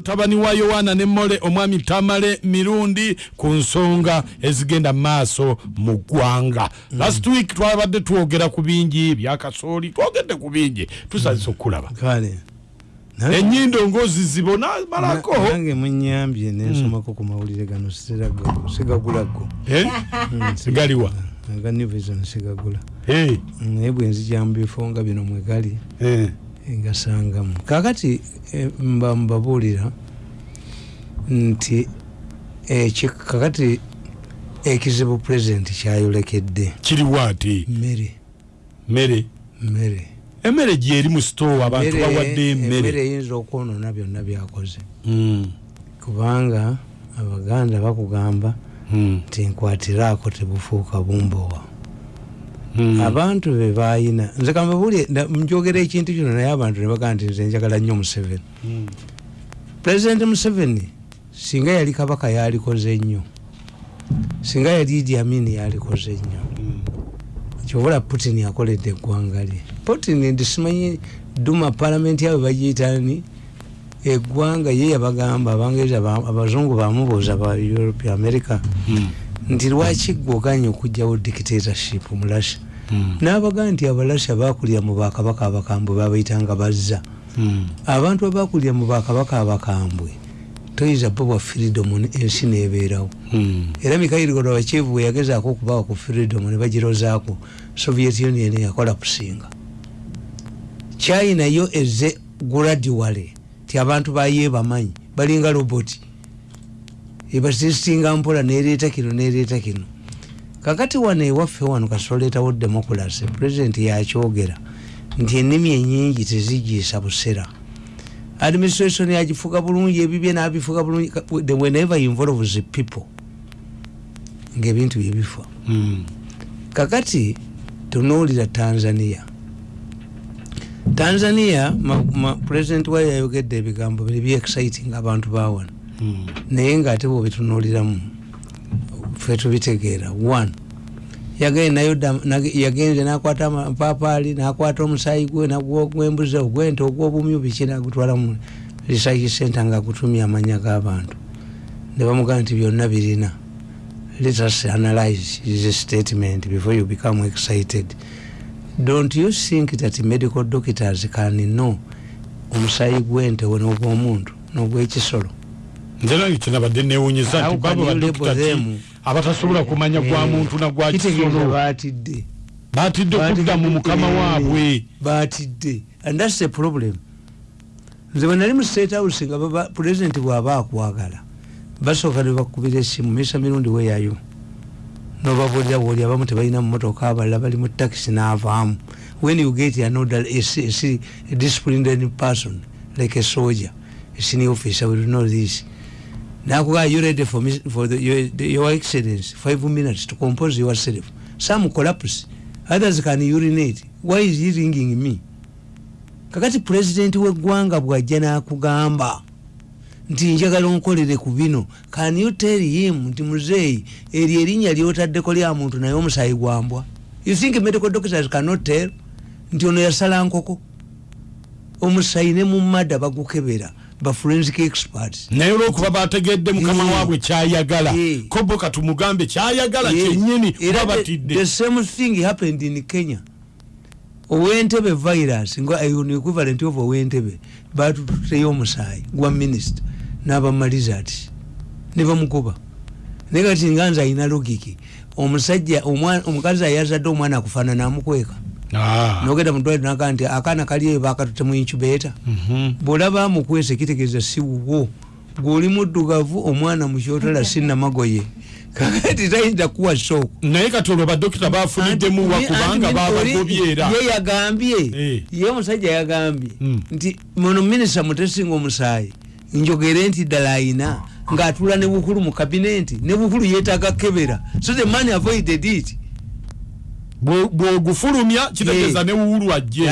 mutabani wa yowaana ne mole omwami tamale mirundi ku nsonga ezigenda mu maaso mu ggwanga. Last week twabadde twogera ku bingi byakasooli twogedde ku bingi tusazisa okulaba kale enyindo ngozizibona malako nange munyambye nensomako ku mawulire gano sigagulago Eh? galiwa aga new vision sigagula. Eh, naye bwenzija mu bifo nga bino mwegali eh. ngasangamu kakati eh, mba mbabuulira nti eki kakati ekizibu pulezidenti kyayolekedde kiriwo ati mmere. Mmere? Mmere. Emmere gyeri mu sitowa abantu bawadde emmere. eyinza okwonona byonna byakoze. Mm, kubanga abaganda bakugamba mm, nti nkwatiraako tebufuuka bumbowa. Abantu be bayina. Nze kambabuli njogera ekintu kino naye abantu ne bagamba nti nze njagala nnyo museveni. Mm. pulezidenti museveni singa yali kabaka yalikoze nnyo. Singa yali idi amini yalikoze nnyo. Kyovula putin yakoledde eggwanga lye. Putin ndisimanyi duma palamenti yawe bagiyitani eggwanga ye yabagamba abangereza ba- abazungu bamubuuza ba europe america. Mm, nti lwaki gwoganye okugjawo dictatorship mu russia? Mm, n'abagaa nti abalasha bakulira mu bakabaka abakambwe babayitanga bazza. Mm. abantu abakulira mu bakabaka abakambwe toyinza bo bwa freedom ensi nebeerawo. Mm. era mikairi gorbachevu bwe yagezaako okubawa ku freedom ne bagirozaako soviet union yakola kusinga china yo eze gradually ti abantu baye bamanyi balinga roboti ebasistinga mpola nereeta kino nereeta kino kakati wano ewaffe wano kasoletawo democracy president yakyogera nti ennimi enyingi tezigiisa busera administration yagifuga bulungi ebibye nabifuga bulungi Ka- the- whenever involves people ngaebintu byebifa Mm. kakati tunuulira tanzania tanzania president wayo yayogedde ebigambo biri byexciting abantu bawano Mm. Naye ngaate bwebitunuuliramu fe tubitegeera. One yagenze nakwata amapapaali nakwata omusaayi gwe nagwo gwembuzi ogwente ogwobumyu biki nagutwala mu research center ngaagutumya amanya g'abantu. Ne bamugamba nti byonna birina. Let us analyze his statement before you become excited. Don't you think that medical doctors can know omusaayi gw'ente we n'ogw'omuntu n'ogw'ekisolo nze nange kyenabadde newunyisa How nti babo you badokita label ki? them? abatasobola kumanya gwa muntu nagwa kitegeeza kisolo baatidde. Batidde kudda mu mukama waabwe. baatidde. And thats the problem. Nze bwe nali mu state house nga president bw'aba akwagala basooka ne bakubira essimu misa mirundi weyayo nobabuulira bwoli abamu tebalina mumotoka abalala bali mu taxi n'avaamu. When you get another a, a, se- a disciplined person like a soldier a senior officer will know this nakugaa you ready for, me, for the, your, the, your excellence five minutes to compose yourself. Some collapse others can urinate. Why is he ringing me? Kakati president w'eggwanga bw'ajja n'akugamba. Nti njagala onkolere ku bino. Can you tell him nti muzeeyi eryo erinnya lyotaddeko lya muntu naye omusaayi gwambwa you think medical doctors cannot tell? Nti ono yasala nkoko. Omusaayi ne mu madda bagukebera ba forensic experts naye olwokuba bategedde mukama Eh. waabwe kyayagala Eh. kobo katumugambe kyayagala Yeah. kyennyini Era kuba batidde the same thing happened in kenya owentebe virus nga an equivalent of owentebe batututeyo omusaayi gwa minisita n'abamaliza ati ne bamukuba naye kati nga nze alina logiki omusajja omukazi ayazadde omwana akufaanana amukweka Ah. Nogenda mudwaliro nagaa nti akaana kali eyo bakatute mu incubator. Mhm. bwolaba amukwese kitegeeza si wuwo gweoli muddugavu omwana mukyotala sinamagoye kakati tayinza kuwa sooko naye kati olwo badokita bafuniddemu wa kubanga babagobye era ye yagambye. Eh. ye omusajja yagambye. Mm. nti muno minisita mutesinga omusaayi njogere nti ddala ayina ng'atula ne bukulu mu kabinenti ne bukulu yeetaaga kebera. So the man avoided it bw'ogufulumya kitegeeza ne wuulu ajje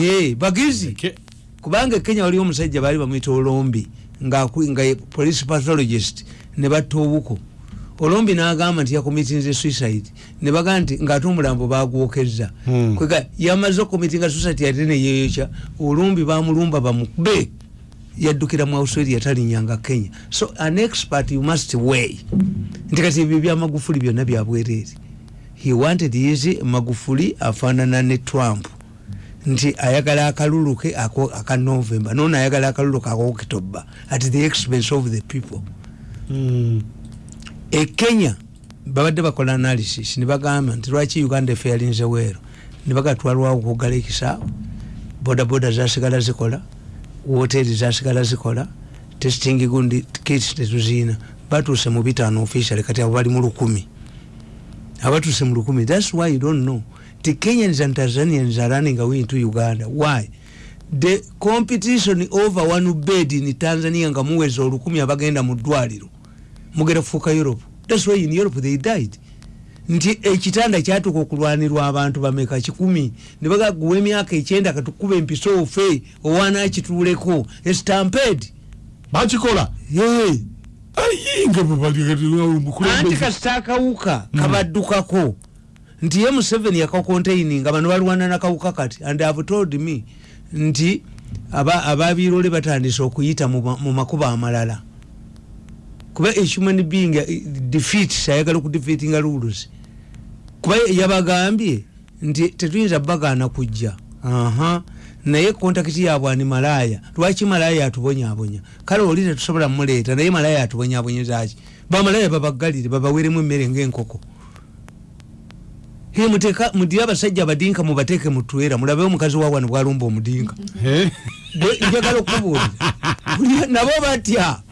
ye bagizi. Kubanga e kenya waliwo omusajja baali bamwita olombi nga police pathologist ne batta obuko. Olombi n'agamba nti yakomitinze suicide ne bagamba nti ng'ate omulambo bagwokezza Hmm. kwega yamaze okumitinga suicide ate neyeyokya olombi bamulumba bamukube. Yaddukira mu australia talinyanga kenya. So an expert you must weigh. Nti kati ebyo byamagufuli byonna byabwereere he wanted his magufuli afaanana ne trump. Nti ayagala akalulu ke ako- aka november nono ayagala akalulu ke akokitoba at the expense of the people. Mm. e kenya babadde bakola analysis nebagamba nti lwaki uganda efe yalinze weero? Nebagatwalwawo okugala ekisaawo bodaboda zasigala zikola woteri zasigala zikola testing gundi kits tetuziina batuuse mu bitaano officially kati abo bali mu lukumi abatuuse mu lukumi. Thats why you don't know. The kenyans and tanzanians are running away into uganda. Why? The competition over one bed in tanzania nga muweza olukumi abagenda mu ddwaliro. Mugenda kufuuka europe. Thats why in europe they died. Nti ekitanda kyatuka okulwanirwa abantu bameka kikumi nebagaguwa emyaka ekyenda katukuba empiso ofe owaana kituuleko estamped bakikola. Ayinga anti kasita akawuka kabaddukako. Nti ye museveni yakakontaininga bano balwana nakawuka kati and have told me nti aba- ababirole batandise okuyita mu ma- mu makubo amalala. Kuba ehuman being eh, defeat ayagala okudefeatinga rules kuba yabagambye nti tetuyinza bagaana kujja aha. Naye kontakiti yabwe ani malaya. Lwaki malaya atubonyabonya kale oli tetusobola muleeta naye malaya atubonyabonyezaki bamalaya babagalire babaweremu emmere ngaenkoko muteka mudire abasajja abadinka mubateeke mutwera mulabe omukazi wawano bwalumba omudinka. Njagala okubuulira. Nabo batya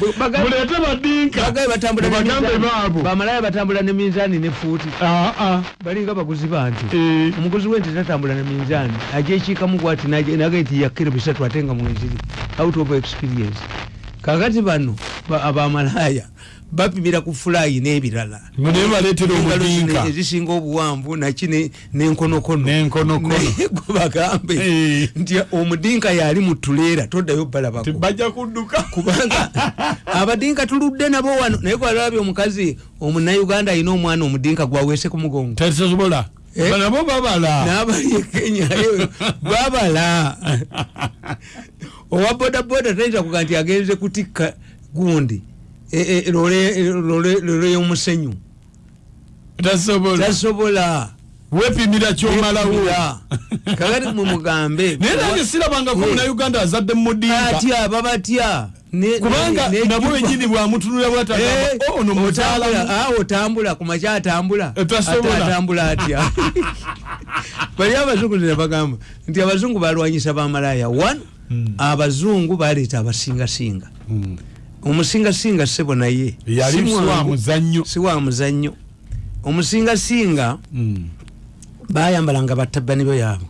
mulete badinka. bagaye batambula ne minzaani. bamalaya ne ne fuuti. Aa balinga baguzi banti Eh. omuguzi wente tatambula na minzaani ajekiikamu gwati nagati yakiro bisatu ate nga mweziri out of experience. Kakati bano ba- abamalaya bapimira ku fulayi n'ebirala. Naye baleetera omudinka. ezisinga obuwanvu naki ne- n'enkonokono. Naye gwe bagambe Eh. nti omudinka yali mu tuleera toddayo balabako tebajja kudduka. kubanga abadinka tuludde nabo wano. Naye gwalabye omukazi omunauganda alina omwana omudinka gwaweese ku mugongo. Tesobola Eh? nabo babala. N'abali e kenya eyo babala. Owa bodaboda tayinza kuga nti agenze kutikka gundi lole lole- lole y'omusenyu tasobola. Wepimira kyomalawo kakati mumugambe naye nange sirabangako Eh. munayuganda azadde mudinka atya babatya kubanga nabo wenyini bwamutunula Eh, bwatagamba ono otambula, ah, kumakya atambula. Eh, atambula atya bali abazungu nebagamba nti abazungu balwanyisa bamalaya one abazungu baleeta abasingasinga omusingasinga sebo naye si wa muzannyo. Omusingasinga Mm. bayambalanga batabani be yaabwe.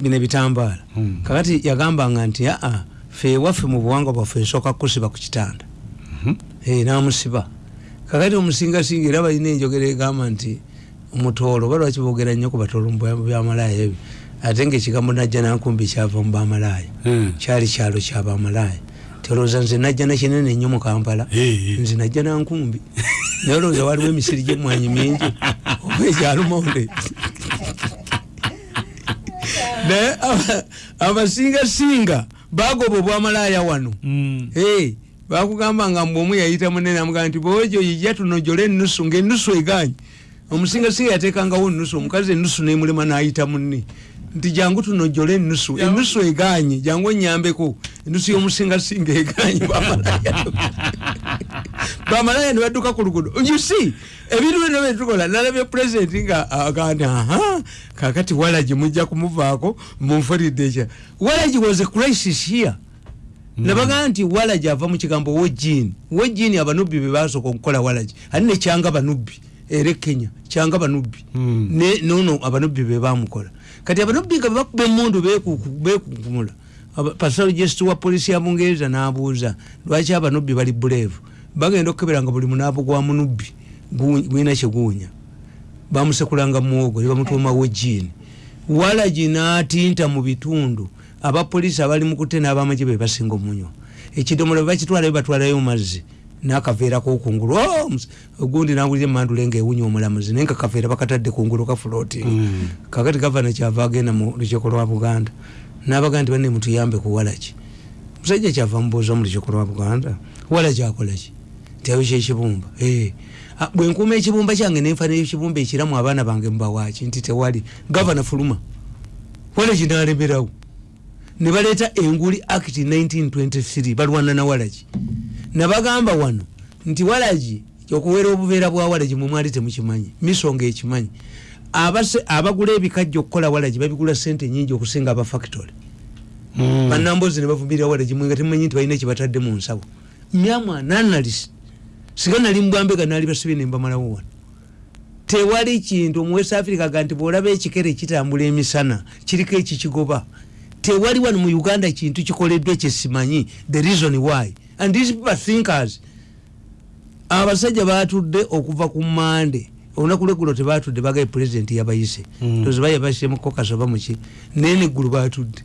Bino ebitambaala. Mm. kakati yagambanga nti aa fe ewaffe mu buwangwa bwaffe nsooka kusiba ku kitanda. Eh, namusiba. Kakati omusingasinga era balina enjogera egamba nti omutoolo oba lwaki boogera nnyo ku batoolo mu bya- byamalaya ebyo? Ate ngaekigambo najja nankumbi kyava mu bamalaya Mm. kyali kyalo kyabamalaya tyolowooza nze najja nakinene nnyo mu kampala. Eh, eh. nze najja nankumbi naye olowooza waliwo emisiri gyemwanyi mingi. Oba egyalumonde naye aba- abasingasinga bagoba obwamalaya wano. Mm. Hey, bakugamba nga mbwe omu yayita munene amugaa nti bwojo yijja tunojole enusu ngaenusu eganye omusingasinga yatekangawo enusu omukazi enusu nemulema nayita munne nti jangu tunojole enusu enusu eganye jangu enyambeko enusu y'omusingasinga eganye bamalaya bamalaya nebadduka ku lugudo you see ebintu bino byetukola nalabye pulezidenti nga agandi aha kakati walagi mujja kumuvaako munfulidde ekya. Walagi was a crisis here. Nabagaa nti walagi ava mu kigambo wojini wojini abanubbi bebasooka okukola walagi ali ne kyanga banubbi? Era e kenya kyanga banubbi. Mm. Ne- nono abanubbi bebamukola kati abanubbi nga bebakuba bekuku- bekukumula pathologist wa polisi ya bungereza nabuuza lwaki abanubbi bali buleevu? Bagenda okukebera nga buli munaabu gwa munubbi gwina kyeguunya bamusekulanga muwogo nebamutuma wojini walagi natinta mu bitundu abapoliisi abali mukute n'abamagye be basinga omunywa. Ekidomola bebakitwala bebatwalayo mazzi nakaveera kokungulu Oh, mus- ogundi nawulira emandula nga ewunya omulamuzi naye nga kaveera bakatadde kungulu kafuloti Mm. kakati gavana kyava agenda mu lukiiko lwa buganda nabaga nti banne mutuyambe ku walagi musajja kyava mubuuza mu lukiiko lwa buganda wala kyakolaki ntiayo kyekibumba Eh. Bwe nkuuma ekibumba kyange nenfa nekibumba ekiramu abaana bange mubawaki nti tewali. Gavana fuluma wala kinalemerawo ne baleeta enguli act 1923 balwana na walagi nabagamba wano nti walagi okuwera obuveera bwa walagi mwe mwali temukimanyi misonga ekimanyi. Abagula ebikajja okukola walagi babigula sente nyingi okusinga aba factory. Mm. banambozi nebavumirira walagi mwe nga temumanyi nti balina ekibatadde mu nsawo. Myamwa nanalisi singa nali mubwambega nali basibye nembamalawo wano. Tewali kintu omuwest africa ga nti bwolaba ekikere kitambula emisana kiriko ekikigoba. Tewali wano mu uganda kintu kikoleddwa kyesimanyi the reason why and these people are thinkers. Abasajja batudde okuva ku mande. Olunaku lwegulo tebatudde bagaye pulezidenti yabayise. Mm. toziba yabayise mukokas oba muki naye neggulu batudde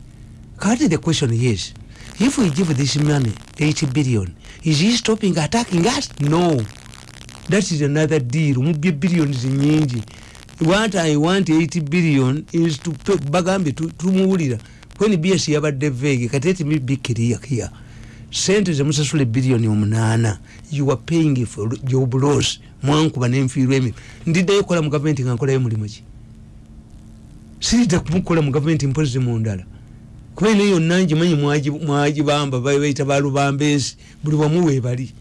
kati the question is if we give this money 80 billion is he stopping attacking us? No. That is another deal. Mubye billions nyingi. What i want 80 billion is to tu- tumuwulira. When bs yabadde vege kati let me be clear here sente zemusasula billioni omunaana. You are paying for job loss mwankuba nenfiirwa emi. Ndiddeyo kola mu gavumenti nga nkolayo mulimu ki? Siridda kumukola mu gavumenti mpozi mundala kuba eno yonna ngimanyi mwagi- mwagibamba baita balubambensi buli wamu webali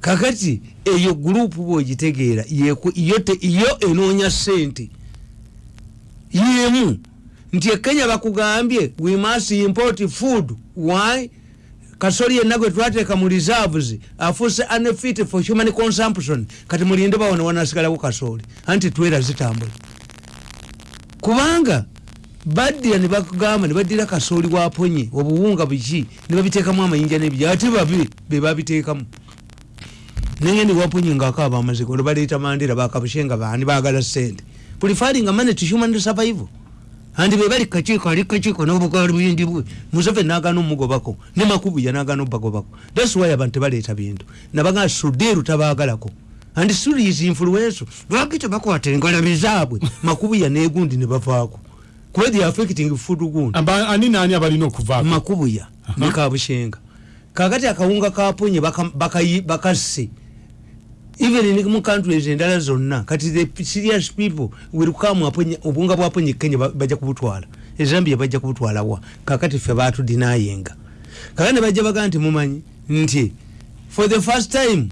kakati eyo gurupu bwogitegeera yo enoonya sente yemu nti ekenya bakugambye we must import food. Why kasoli yenna gwe twateeka mu reserves afuuse unfit for human consumption. Kati mulinde bawona wanasigalawo kasoli anti twera zitambula. Kubanga baddira ne bakugamba ne baddira kasooli waponye obuwunga buki ne babiteekamu amayinja n'ebijja ate babi be babiteekamu. Naye ne waponye ngaakaaba amazigo olubaleeta mandera bakabushe nga baani baagala sente preferring money to human survival andi bebali kakiiko ali kakiiko nobugali buyindi bwe museveni nagana omugobako ne makubuya nagana obagobako thats why abantu tebaleeta bintu. Nabagamba suderu tabaagalako and sulis influenso lwaki tebakwata engalabi zaabwe makubuya negundi ne bavaako kuba the affecting food gundi. Aba- ani naani abalina okuvaako makubuya ne kabushenga kakati akawunga kaponye baka- bakayi- bakasse even ni mu countries endala zonna kati the serious people will come aponye obunga bwaponye kenya ba- bajja kubutwala ezambia bajja kubutwalawa kakati ffe batudinayenga kakati ne bajja baga nti mumanyi nti for the first time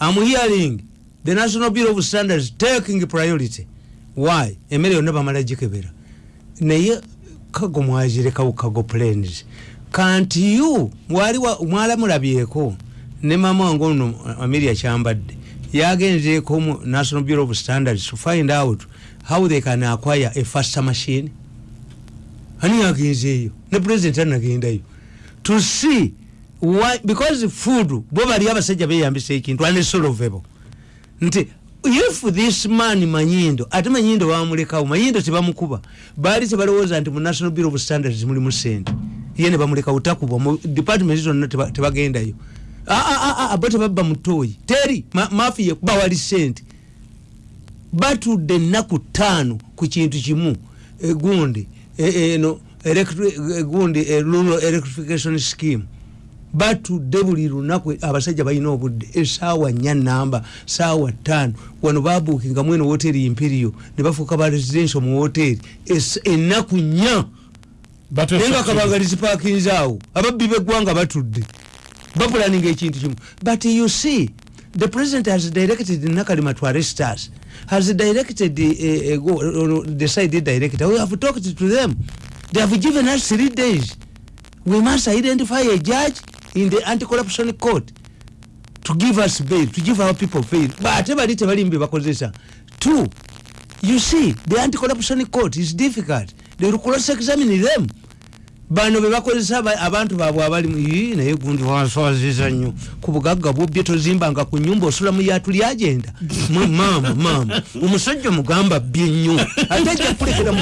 i'm hearing the national bureau of standards taking priority. Why? Emmere yonna bamala gikebera naye kago mwazirekawo kago planes kanti yu mwali wa- mwalamulabyeko ne mama wange ono ameria kyambadde yagenzeeko mu national bureau of standards to find out how they can acquire a faster machine. Ani yagenzeeyo ne president anagendayo to see why because food bo bali abasajja beyambisa ekintu unsolvable nti if this man manyindo ate manyindo bamulekawo manyindo tebamukuba baali tebalowooza nti mu national bureau of standards mulimu sente ye ne bamulekawo takubwa mu department zonna teba- tebagendayo. Ah, ah, ah, ah, bo tebabba mutoyi teri ma- mafiya bawali sente. Batudde ennaku ttaano ku kintu kimu egundi e- eno electri- egundi e rural electrification scheme. Batudde buli lunaku abasajja balina obudde. Esaawa nnya namba saawa ttaano wano babuukingamu eno woteri imperio ne bafuuka ba residential mu woteri Es- ennaku nnya. Naye nga kabanga zipakinze awo. Ababbi beggwanga batudde ekintu kimu. But you see the president has directed nakalima to arrest us. Has directed uh, uh, go, uh, decided director. We have talked to them. They have given us three days. We must identify a judge in the anti-corruption court to give us bail to give our people bail. Ate bali tebali mbe bakozesa. Two you see the anti-corruption court is difficult. They will cross examine them bano bebakozesa aba- abantu baabwe abali naye gundi wanswaziza nnyo. Ku bugagga bwobye tozimbanga ku nyumba osula mu yatu lyagenda Ma- maama maama omusajja mugamba bbye nnyo. Ate ajja kulekera